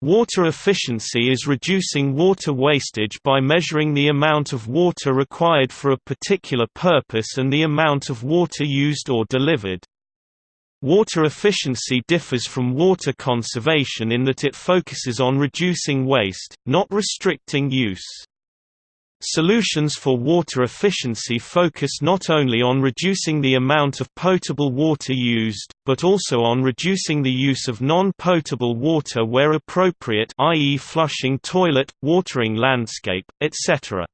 Water efficiency is reducing water wastage by measuring the amount of water required for a particular purpose and the amount of water used or delivered. Water efficiency differs from water conservation in that it focuses on reducing waste, not restricting use. Solutions for water efficiency focus not only on reducing the amount of potable water used, but also on reducing the use of non-potable water where appropriate i.e. flushing toilet, watering landscape, etc.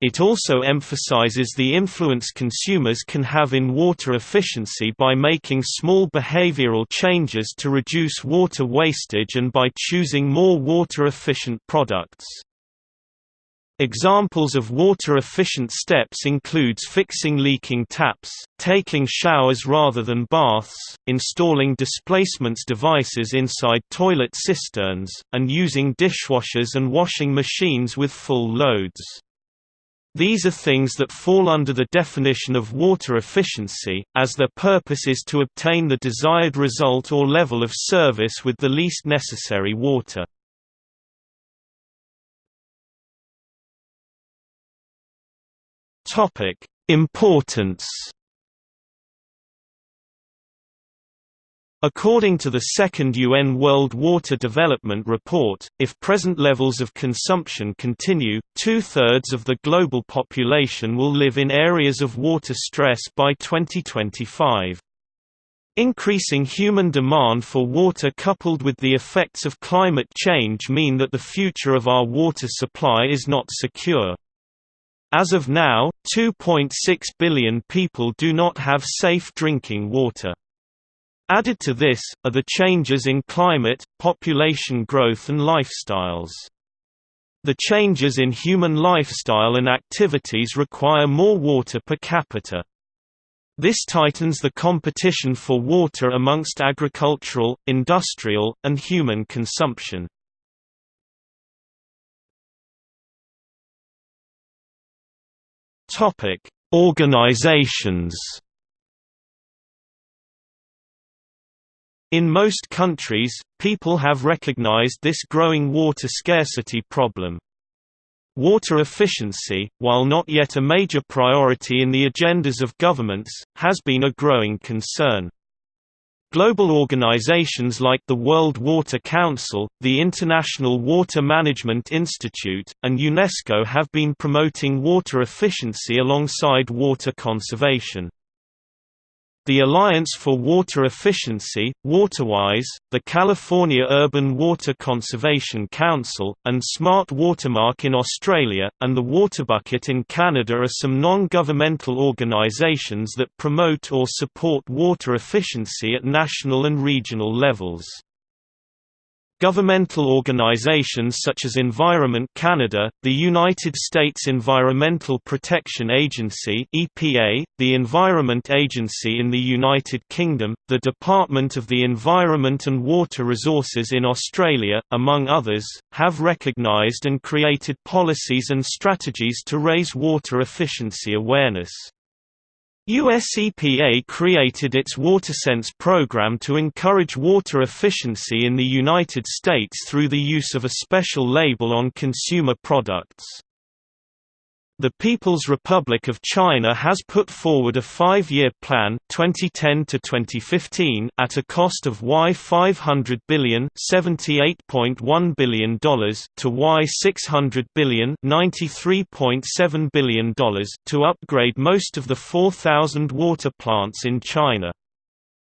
It also emphasizes the influence consumers can have in water efficiency by making small behavioral changes to reduce water wastage and by choosing more water-efficient products. Examples of water-efficient steps includes fixing leaking taps, taking showers rather than baths, installing displacements devices inside toilet cisterns, and using dishwashers and washing machines with full loads. These are things that fall under the definition of water efficiency, as their purpose is to obtain the desired result or level of service with the least necessary water. Topic: Importance. According to the second UN World Water Development Report, if present levels of consumption continue, two-thirds of the global population will live in areas of water stress by 2025. Increasing human demand for water coupled with the effects of climate change mean that the future of our water supply is not secure. As of now, 2.6 billion people do not have safe drinking water. Added to this, are the changes in climate, population growth and lifestyles. The changes in human lifestyle and activities require more water per capita. This tightens the competition for water amongst agricultural, industrial, and human consumption. Topic: Organizations. In most countries, people have recognized this growing water scarcity problem. Water efficiency, while not yet a major priority in the agendas of governments, has been a growing concern. Global organizations like the World Water Council, the International Water Management Institute, and UNESCO have been promoting water efficiency alongside water conservation. The Alliance for Water Efficiency, WaterWise, the California Urban Water Conservation Council, and Smart Watermark in Australia, and the Waterbucket in Canada are some non-governmental organizations that promote or support water efficiency at national and regional levels. Governmental organizations such as Environment Canada, the United States Environmental Protection Agency (EPA), the Environment Agency in the United Kingdom, the Department of the Environment and Water Resources in Australia, among others, have recognized and created policies and strategies to raise water efficiency awareness. US EPA created its WaterSense program to encourage water efficiency in the United States through the use of a special label on consumer products. The People's Republic of China has put forward a five-year plan 2010 to 2015 at a cost of Y500 billion $78.1 billion to Y600 billion $93.7 billion to upgrade most of the 4,000 water plants in China.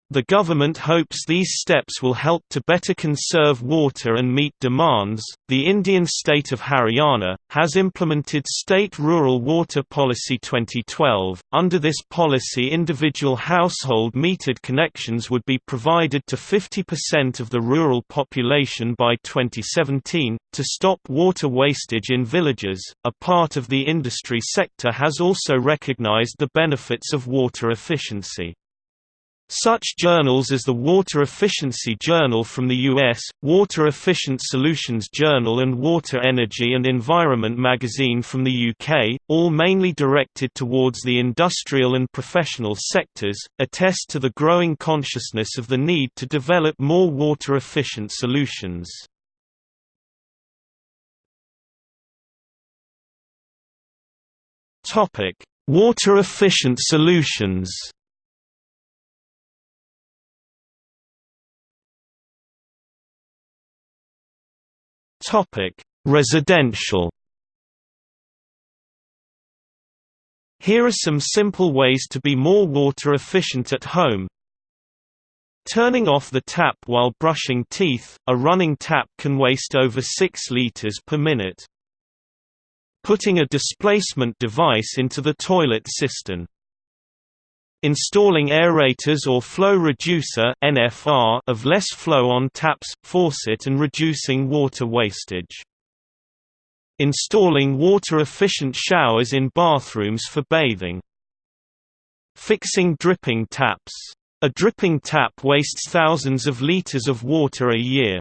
The government hopes these steps will help to better conserve water and meet demands. The Indian state of Haryana has implemented State Rural Water Policy 2012. Under this policy, individual household metered connections would be provided to 50% of the rural population by 2017 to stop water wastage in villages. A part of the industry sector has also recognized the benefits of water efficiency. Such journals as the Water Efficiency Journal from the US, Water Efficient Solutions Journal and Water Energy and Environment magazine from the UK, all mainly directed towards the industrial and professional sectors, attest to the growing consciousness of the need to develop more water-efficient solutions. Water-efficient solutions Residential. Here are some simple ways to be more water efficient at home. Turning off the tap while brushing teeth, a running tap can waste over 6 liters per minute. Putting a displacement device into the toilet cistern. Installing aerators or flow reducer (NFR) of less flow on taps, faucet and reducing water wastage. Installing water-efficient showers in bathrooms for bathing. Fixing dripping taps. A dripping tap wastes thousands of liters of water a year.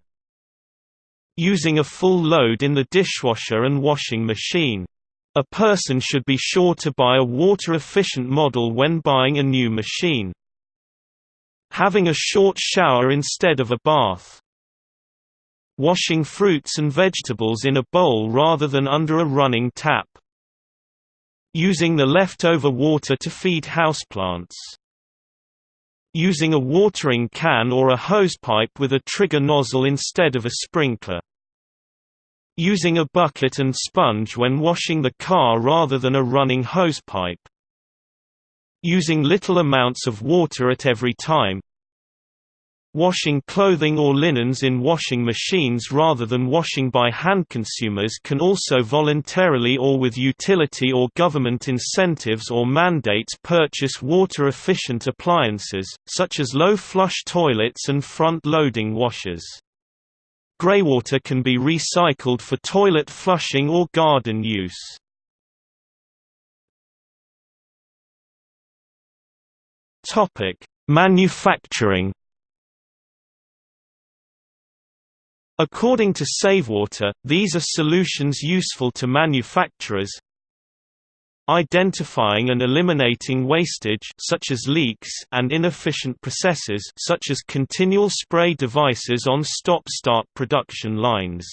Using a full load in the dishwasher and washing machine. A person should be sure to buy a water-efficient model when buying a new machine. Having a short shower instead of a bath. Washing fruits and vegetables in a bowl rather than under a running tap. Using the leftover water to feed houseplants. Using a watering can or a hosepipe with a trigger nozzle instead of a sprinkler. Using a bucket and sponge when washing the car rather than a running hosepipe. Using little amounts of water at every time. Washing clothing or linens in washing machines rather than washing by hand. Consumers can also voluntarily or with utility or government incentives or mandates purchase water efficient appliances, such as low flush toilets and front loading washers. Greywater can be recycled for toilet flushing or garden use. Topic: Manufacturing. According to SaveWater, these are solutions useful to manufacturers, identifying and eliminating wastage such as leaks and inefficient processes such as continual spray devices on stop-start production lines.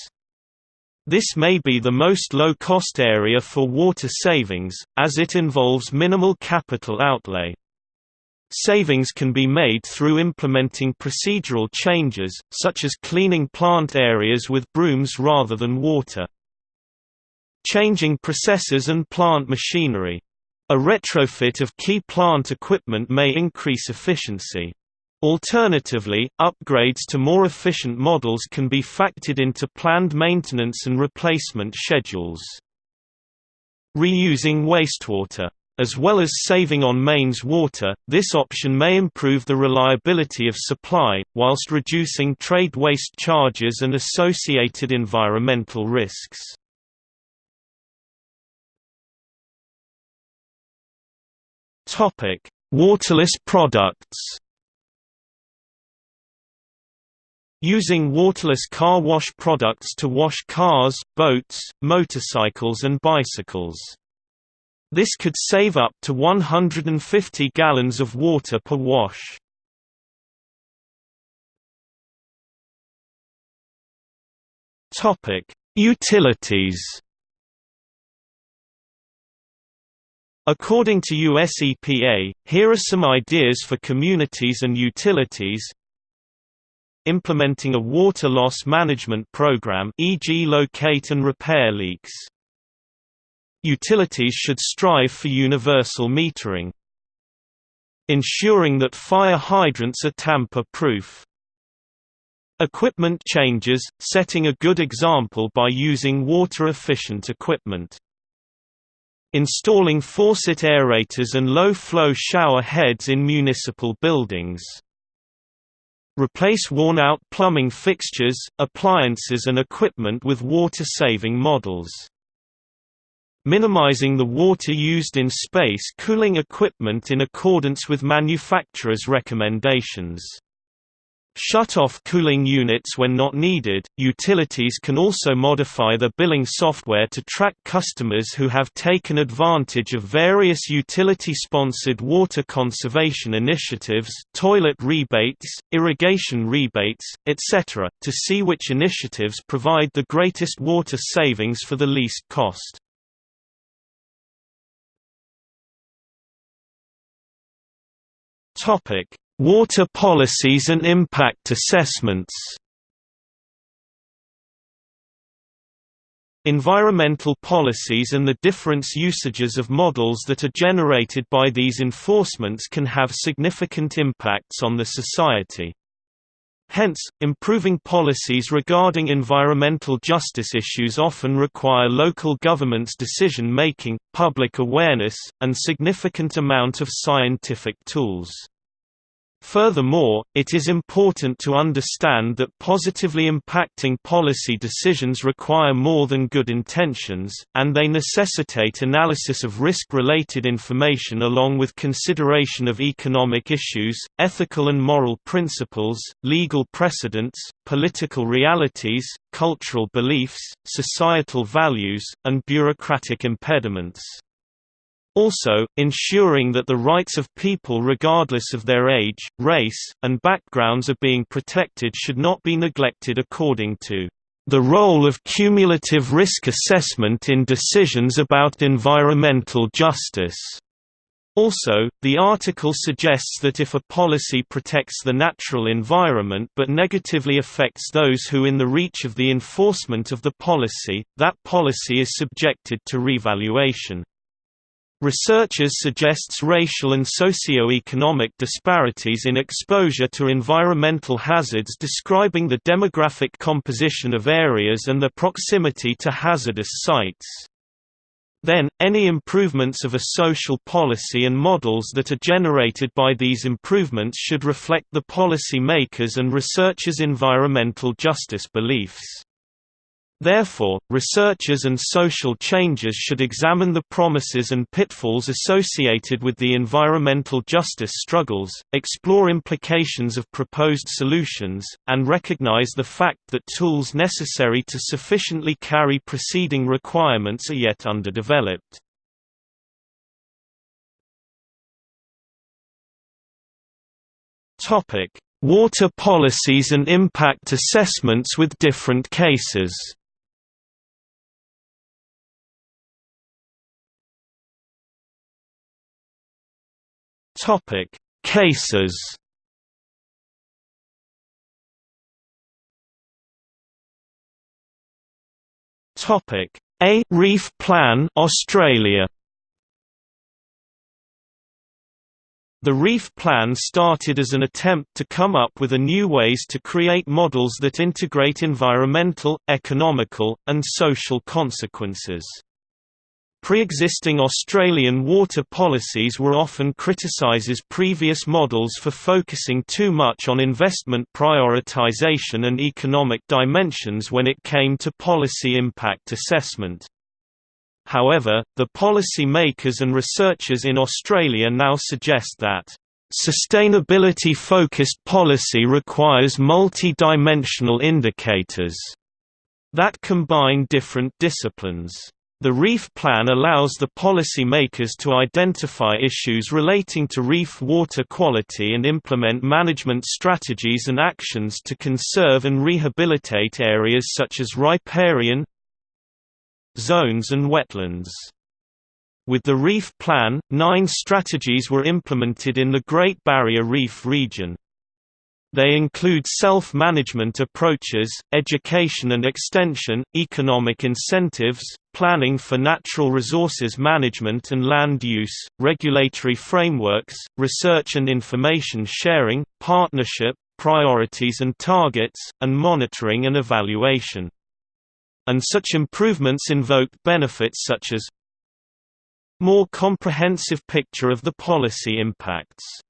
This may be the most low-cost area for water savings, as it involves minimal capital outlay. Savings can be made through implementing procedural changes, such as cleaning plant areas with brooms rather than water. Changing processes and plant machinery. A retrofit of key plant equipment may increase efficiency. Alternatively, upgrades to more efficient models can be factored into planned maintenance and replacement schedules. Reusing wastewater. As well as saving on mains water, this option may improve the reliability of supply, whilst reducing trade waste charges and associated environmental risks. Topic: Waterless products. Using waterless car wash products to wash cars, boats, motorcycles and bicycles. This could save up to 150 gallons of water per wash. Topic: Utilities According to US EPA, here are some ideas for communities and utilities Implementing a water loss management program e.g. locate and repair leaks. Utilities should strive for universal metering. Ensuring that fire hydrants are tamper-proof. Equipment changes, setting a good example by using water-efficient equipment. Installing faucet aerators and low-flow shower heads in municipal buildings. Replace worn-out plumbing fixtures, appliances and equipment with water-saving models. Minimizing the water used in space cooling equipment in accordance with manufacturers' recommendations. Shut-off cooling units when not needed. Utilities can also modify the billing software to track customers who have taken advantage of various utility-sponsored water conservation initiatives, toilet rebates, irrigation rebates, etc., to see which initiatives provide the greatest water savings for the least cost. Topic: Water policies and impact assessments Environmental policies and the different usages of models that are generated by these enforcements can have significant impacts on the society. Hence, improving policies regarding environmental justice issues often require local governments' decision-making, public awareness, and significant amount of scientific tools. Furthermore, it is important to understand that positively impacting policy decisions require more than good intentions, and they necessitate analysis of risk-related information along with consideration of economic issues, ethical and moral principles, legal precedents, political realities, cultural beliefs, societal values, and bureaucratic impediments. Also, ensuring that the rights of people regardless of their age, race, and backgrounds are being protected should not be neglected according to the role of cumulative risk assessment in decisions about environmental justice. Also, the article suggests that if a policy protects the natural environment but negatively affects those who in the reach of the enforcement of the policy, that policy is subjected to revaluation. Researchers suggests racial and socio-economic disparities in exposure to environmental hazards describing the demographic composition of areas and their proximity to hazardous sites. Then, any improvements of a social policy and models that are generated by these improvements should reflect the policy makers and researchers' environmental justice beliefs. Therefore, researchers and social changers should examine the promises and pitfalls associated with the environmental justice struggles, explore implications of proposed solutions, and recognize the fact that tools necessary to sufficiently carry preceding requirements are yet underdeveloped. Water policies and impact assessments with different cases Topic: Cases. Topic: A Reef Plan, Australia. The Reef Plan started as an attempt to come up with a new ways to create models that integrate environmental, economical, and social consequences. Pre-existing Australian water policies were often criticised as previous models for focusing too much on investment prioritisation and economic dimensions when it came to policy impact assessment. However, the policy makers and researchers in Australia now suggest that Sustainability-focused policy requires multi-dimensional indicators that combine different disciplines. The reef plan allows the policy makers to identify issues relating to reef water quality and implement management strategies and actions to conserve and rehabilitate areas such as riparian zones and wetlands. With the reef plan, nine strategies were implemented in the Great Barrier Reef region. They include self-management approaches, education and extension, economic incentives, planning for natural resources management and land use, regulatory frameworks, research and information sharing, partnership, priorities and targets, and monitoring and evaluation. And such improvements invoke benefits such as more comprehensive picture of the policy impacts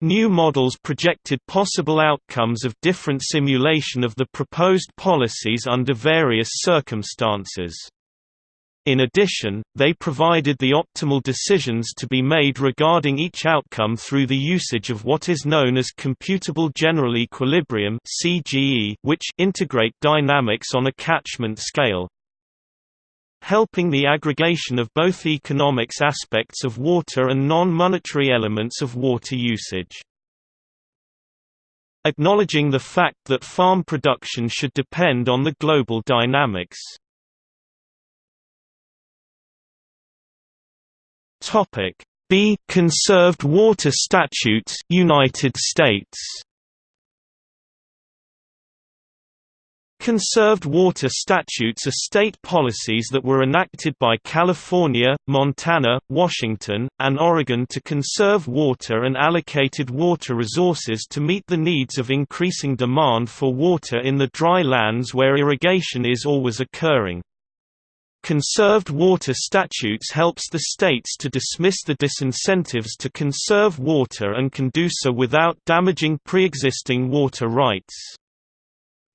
New models projected possible outcomes of different simulation of the proposed policies under various circumstances. In addition, they provided the optimal decisions to be made regarding each outcome through the usage of what is known as computable general equilibrium which integrate dynamics on a catchment scale helping the aggregation of both economics aspects of water and non-monetary elements of water usage. Acknowledging the fact that farm production should depend on the global dynamics. B. Conserved Water Statutes United States Conserved water statutes are state policies that were enacted by California, Montana, Washington, and Oregon to conserve water and allocated water resources to meet the needs of increasing demand for water in the dry lands where irrigation is always occurring. Conserved water statutes helps the states to dismiss the disincentives to conserve water and can do so without damaging pre-existing water rights.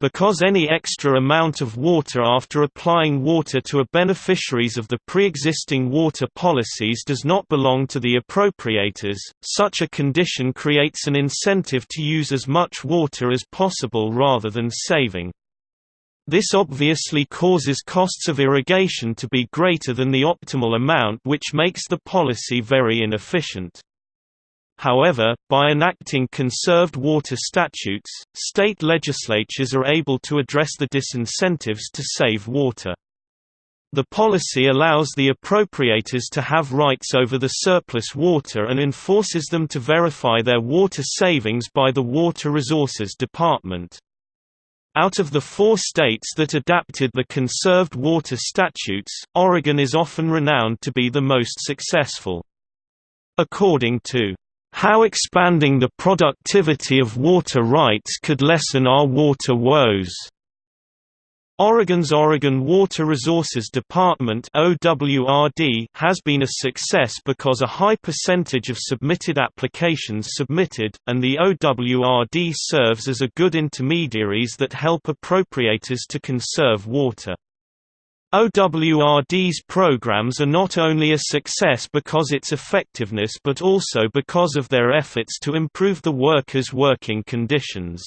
Because any extra amount of water after applying water to a beneficiaries of the pre-existing water policies does not belong to the appropriators, such a condition creates an incentive to use as much water as possible rather than saving. This obviously causes costs of irrigation to be greater than the optimal amount which makes the policy very inefficient. However, by enacting conserved water statutes, state legislatures are able to address the disincentives to save water. The policy allows the appropriators to have rights over the surplus water and enforces them to verify their water savings by the Water Resources Department. Out of the four states that adapted the conserved water statutes, Oregon is often renowned to be the most successful. According to how expanding the productivity of water rights could lessen our water woes. Oregon's Oregon Water Resources Department OWRD has been a success because a high percentage of submitted applications submitted, and the OWRD serves as a good intermediaries that help appropriators to conserve water. OWRD's programs are not only a success because of its effectiveness but also because of their efforts to improve the workers' working conditions.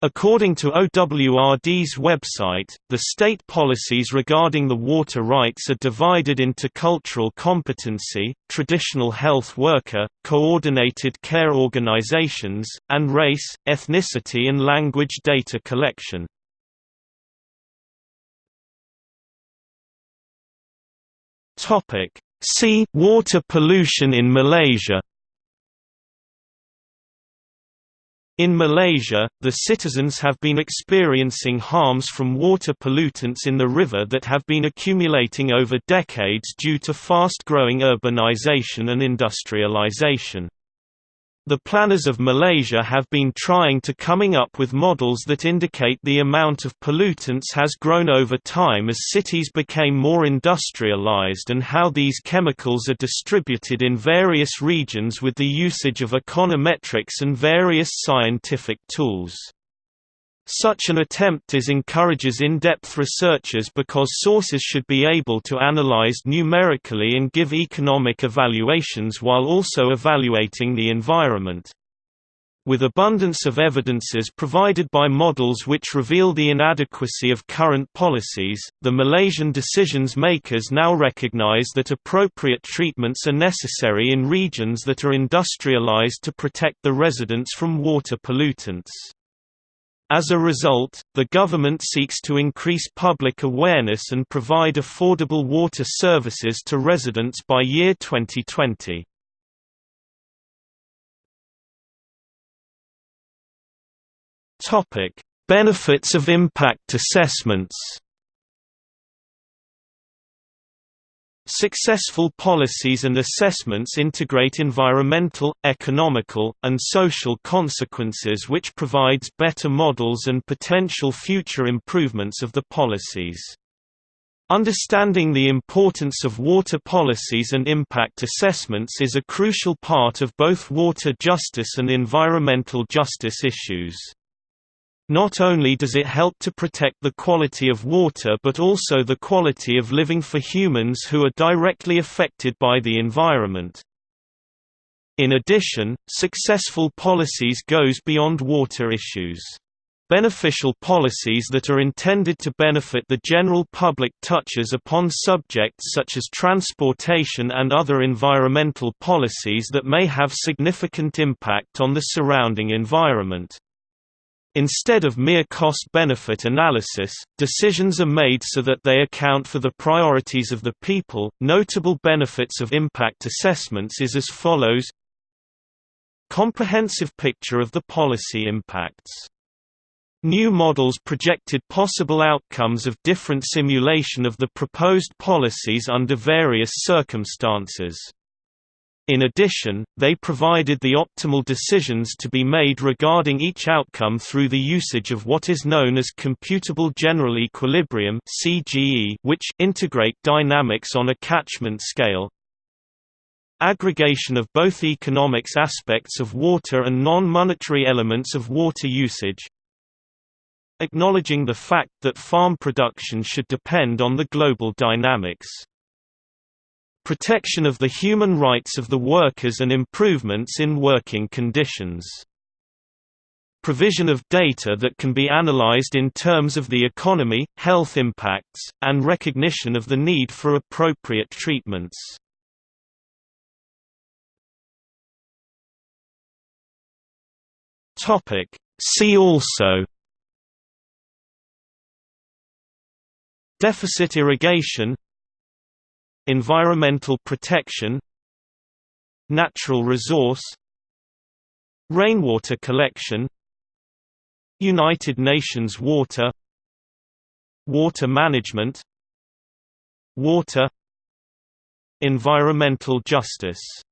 According to OWRD's website, the state policies regarding the water rights are divided into cultural competency, traditional health worker, coordinated care organizations, and race, ethnicity and language data collection. Topic: See water pollution in Malaysia. In Malaysia, the citizens have been experiencing harms from water pollutants in the river that have been accumulating over decades due to fast-growing urbanization and industrialization. The planners of Malaysia have been trying to coming up with models that indicate the amount of pollutants has grown over time as cities became more industrialized and how these chemicals are distributed in various regions with the usage of econometrics and various scientific tools. Such an attempt is encourages in-depth researchers because sources should be able to analyze numerically and give economic evaluations while also evaluating the environment. With abundance of evidences provided by models which reveal the inadequacy of current policies, the Malaysian decisions makers now recognize that appropriate treatments are necessary in regions that are industrialized to protect the residents from water pollutants. As a result, the government seeks to increase public awareness and provide affordable water services to residents by year 2020. Topic: Benefits of impact assessments. Successful policies and assessments integrate environmental, economical, and social consequences which provides better models and potential future improvements of the policies. Understanding the importance of water policies and impact assessments is a crucial part of both water justice and environmental justice issues. Not only does it help to protect the quality of water but also the quality of living for humans who are directly affected by the environment. In addition, successful policies goes beyond water issues. Beneficial policies that are intended to benefit the general public touches upon subjects such as transportation and other environmental policies that may have significant impact on the surrounding environment. Instead of mere cost-benefit analysis, decisions are made so that they account for the priorities of the people. Notable benefits of impact assessments is as follows Comprehensive picture of the policy impacts. New models projected possible outcomes of different simulation of the proposed policies under various circumstances. In addition, they provided the optimal decisions to be made regarding each outcome through the usage of what is known as computable general equilibrium which integrate dynamics on a catchment scale. Aggregation of both economics aspects of water and non-monetary elements of water usage. Acknowledging the fact that farm production should depend on the global dynamics protection of the human rights of the workers and improvements in working conditions. Provision of data that can be analyzed in terms of the economy, health impacts, and recognition of the need for appropriate treatments. See also Deficit irrigation Environmental protection Natural resource Rainwater collection United Nations water Water management Water Environmental justice